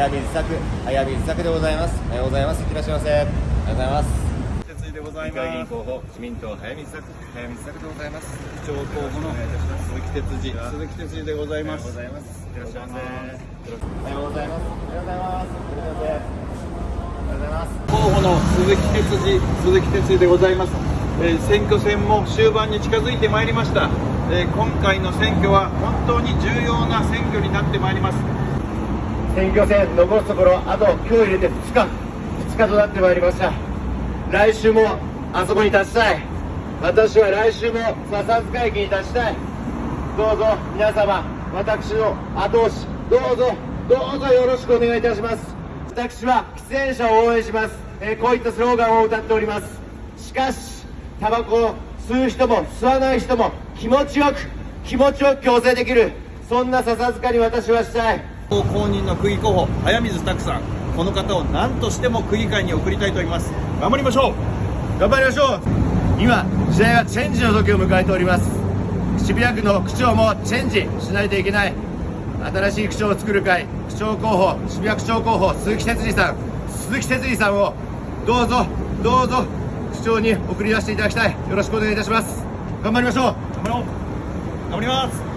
作作でございます。おはようございます。いらっしゃいませ。おはようございます。哲井でござい議会議員ます。候補自民党早水作早水作でございます。市長候補の鈴木哲司。鈴木哲司でございます。おはようございます。いってらっしゃいませおはようございます。おはようございます。いってらっしゃいませおはようございます。候補の鈴木哲司鈴木哲司でございます、えー選挙戦も終盤に近づいてまいりました、えー今回の選挙は本当に重要な選挙になってまいります選挙戦残すところあと今日入れて2日。2日となってまいりました。来週もあそこに立ちたい。私は来週も笹塚駅に立ちたい。どうぞ皆様私の後押し。どうぞどうぞよろしくお願いいたします。私は喫煙者を応援します、えーこういったスローガンを歌っております。しかしタバコを吸う人も吸わない人も気持ちよく気持ちよく強制できる。そんな笹塚に私はしたい。公認の区議候補早水拓さん。この方を何としても区議会に送りたいと思います。頑張りましょう。頑張りましょう。今時代はチェンジの時を迎えております。渋谷区の区長もチェンジしないといけない。新しい区長を作る会区長候補渋谷区長候補鈴木哲司さん。鈴木哲司さんをどうぞどうぞ区長に送り出していただきたい。よろしくお願いいたします。頑張りましょう。頑張ろう。頑張ります